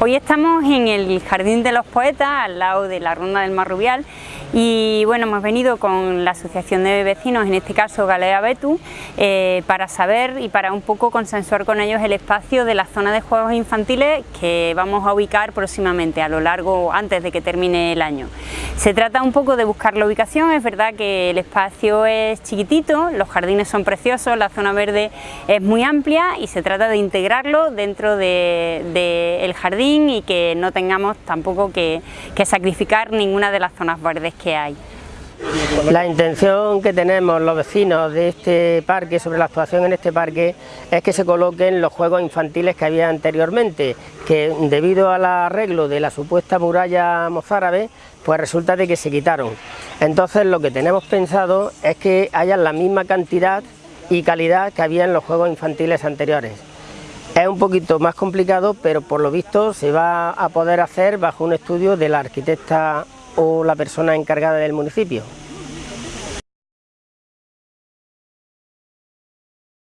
Hoy estamos en el Jardín de los Poetas, al lado de la Ronda del Marrubial, y bueno, hemos venido con la Asociación de Vecinos, en este caso Galea Betu, eh, para saber y para un poco consensuar con ellos el espacio de la zona de juegos infantiles que vamos a ubicar próximamente, a lo largo, antes de que termine el año. Se trata un poco de buscar la ubicación, es verdad que el espacio es chiquitito, los jardines son preciosos, la zona verde es muy amplia y se trata de integrarlo dentro del jardín y que no tengamos tampoco que, sacrificar ninguna de las zonas verdes que hay. La intención que tenemos los vecinos de este parque, sobre la actuación en este parque, es que se coloquen los juegos infantiles que había anteriormente, que debido al arreglo de la supuesta muralla mozárabe, pues resulta de que se quitaron. Entonces lo que tenemos pensado es que haya la misma cantidad y calidad que había en los juegos infantiles anteriores. Es un poquito más complicado, pero por lo visto se va a poder hacer bajo un estudio de la arquitecta o la persona encargada del municipio.